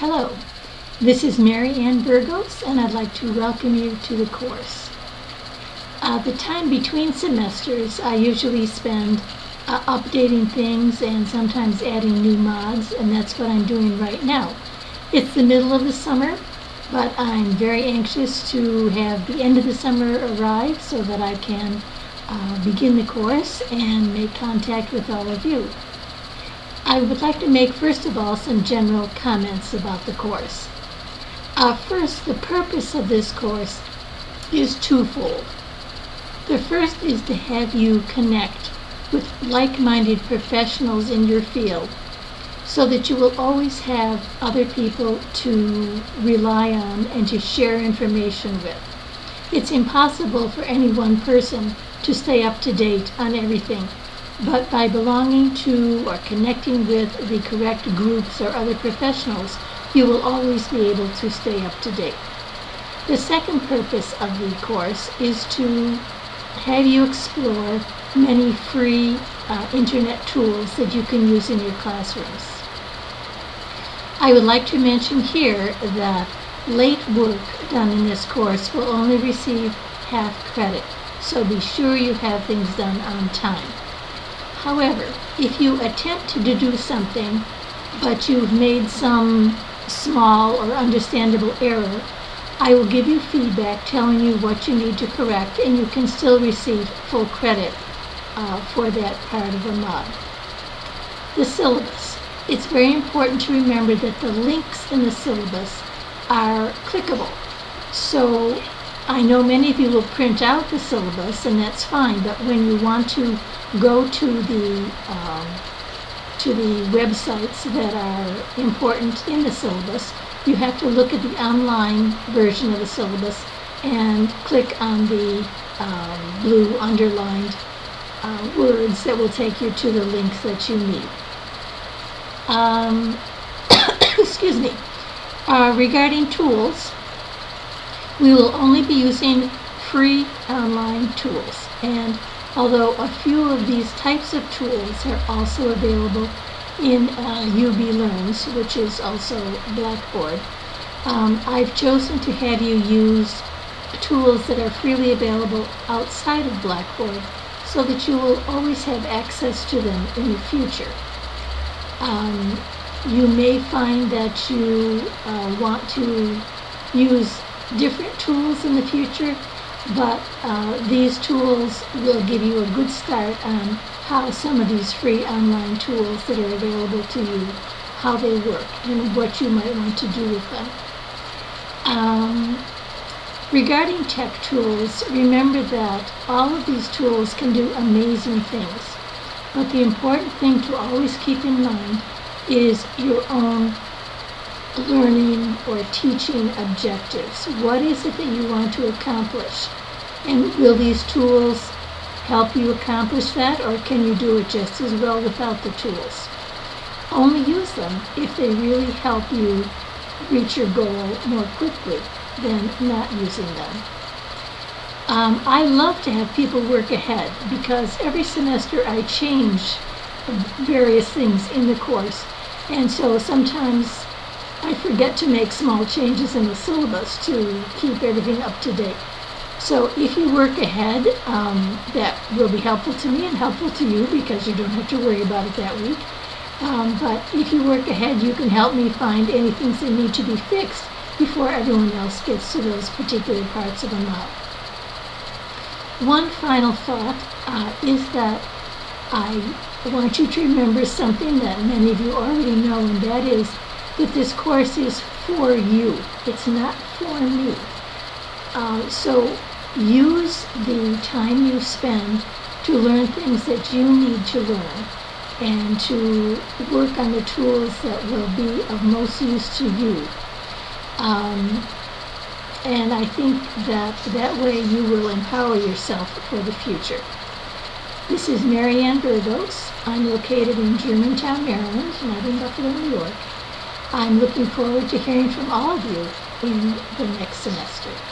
Hello, this is Mary Ann Burgos, and I'd like to welcome you to the course. Uh, the time between semesters, I usually spend uh, updating things and sometimes adding new mods, and that's what I'm doing right now. It's the middle of the summer, but I'm very anxious to have the end of the summer arrive so that I can uh, begin the course and make contact with all of you. I would like to make first of all some general comments about the course. Uh, first, the purpose of this course is twofold. The first is to have you connect with like-minded professionals in your field so that you will always have other people to rely on and to share information with. It's impossible for any one person to stay up to date on everything but by belonging to or connecting with the correct groups or other professionals, you will always be able to stay up to date. The second purpose of the course is to have you explore many free uh, internet tools that you can use in your classrooms. I would like to mention here that late work done in this course will only receive half credit, so be sure you have things done on time. However, if you attempt to do something, but you've made some small or understandable error, I will give you feedback telling you what you need to correct, and you can still receive full credit uh, for that part of the mod. The syllabus. It's very important to remember that the links in the syllabus are clickable. So I know many of you will print out the syllabus, and that's fine, but when you want to go to the um, to the websites that are important in the syllabus, you have to look at the online version of the syllabus and click on the um, blue underlined uh, words that will take you to the links that you need. Um, excuse me. Uh, regarding tools, we will only be using free online tools. And although a few of these types of tools are also available in uh, UB Learns, which is also Blackboard, um, I've chosen to have you use tools that are freely available outside of Blackboard so that you will always have access to them in the future. Um, you may find that you uh, want to use different tools in the future, but uh, these tools will give you a good start on how some of these free online tools that are available to you, how they work, and what you might want to do with them. Um, regarding tech tools, remember that all of these tools can do amazing things, but the important thing to always keep in mind is your own learning or teaching objectives. What is it that you want to accomplish? And will these tools help you accomplish that, or can you do it just as well without the tools? Only use them if they really help you reach your goal more quickly than not using them. Um, I love to have people work ahead because every semester I change various things in the course. And so sometimes I forget to make small changes in the syllabus to keep everything up to date. So if you work ahead, um, that will be helpful to me and helpful to you because you don't have to worry about it that week. Um, but if you work ahead, you can help me find any things that need to be fixed before everyone else gets to those particular parts of a model. One final thought uh, is that I want you to remember something that many of you already know, and that is that this course is for you. It's not for me. Uh, so use the time you spend to learn things that you need to learn and to work on the tools that will be of most use to you. Um, and I think that that way you will empower yourself for the future. This is Mary Ann Burgos. I'm located in Germantown, Maryland, not in Buffalo, New York. I'm looking forward to hearing from all of you in the next semester.